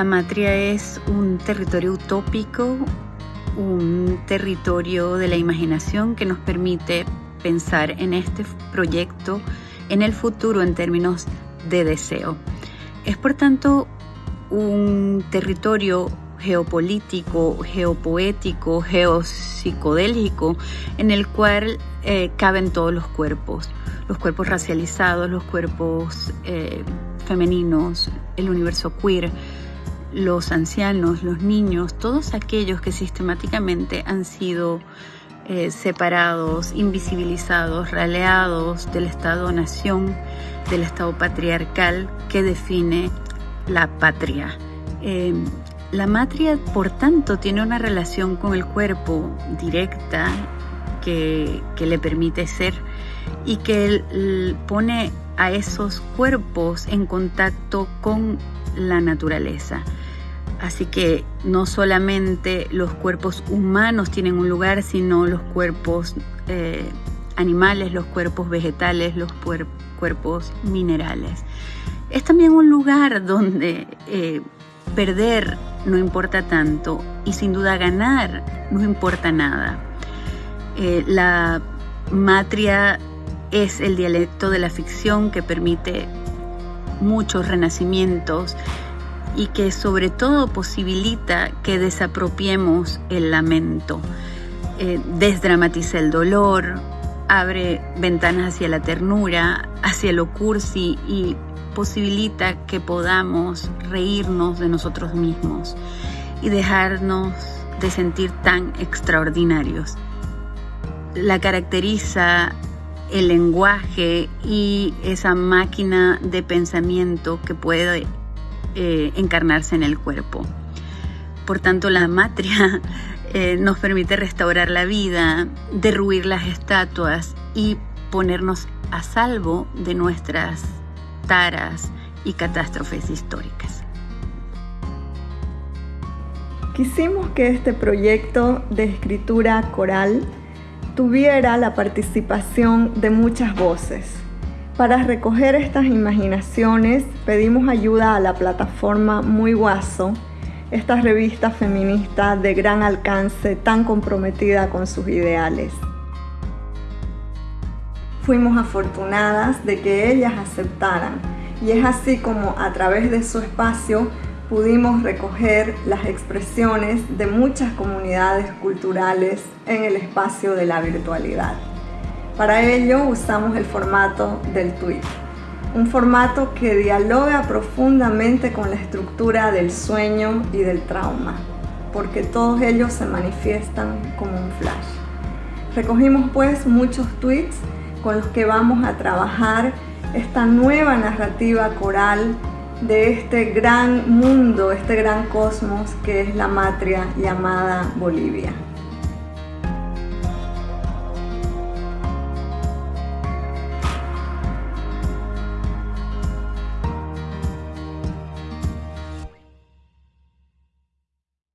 La matria es un territorio utópico, un territorio de la imaginación que nos permite pensar en este proyecto en el futuro en términos de deseo. Es por tanto un territorio geopolítico, geopoético, geopsicodélico, en el cual eh, caben todos los cuerpos, los cuerpos racializados, los cuerpos eh, femeninos, el universo queer, los ancianos, los niños, todos aquellos que sistemáticamente han sido eh, separados, invisibilizados, raleados del Estado-nación, del Estado patriarcal que define la patria. Em, la matria, por tanto, tiene una relación con el cuerpo directa que, que le permite ser y que pone a esos cuerpos en contacto con la naturaleza. Así que no solamente los cuerpos humanos tienen un lugar, sino los cuerpos eh, animales, los cuerpos vegetales, los cuerpos minerales. Es también un lugar donde eh, perder no importa tanto y sin duda ganar no importa nada. Eh, la matria es el dialecto de la ficción que permite muchos renacimientos y que sobre todo posibilita que desapropiemos el lamento, eh, desdramatiza el dolor, abre ventanas hacia la ternura, hacia lo cursi y posibilita que podamos reírnos de nosotros mismos y dejarnos de sentir tan extraordinarios. La caracteriza el lenguaje y esa máquina de pensamiento que puede eh, encarnarse en el cuerpo. Por tanto, la matria eh, nos permite restaurar la vida, derruir las estatuas y ponernos a salvo de nuestras taras y catástrofes históricas. Quisimos que este proyecto de escritura coral tuviera la participación de muchas voces. Para recoger estas imaginaciones pedimos ayuda a la plataforma Muy Guaso, esta revista feminista de gran alcance tan comprometida con sus ideales. Fuimos afortunadas de que ellas aceptaran y es así como a través de su espacio pudimos recoger las expresiones de muchas comunidades culturales en el espacio de la virtualidad. Para ello usamos el formato del tweet, un formato que dialoga profundamente con la estructura del sueño y del trauma, porque todos ellos se manifiestan como un flash. Recogimos pues muchos tweets con los que vamos a trabajar esta nueva narrativa coral de este gran mundo, este gran cosmos que es la matria llamada Bolivia.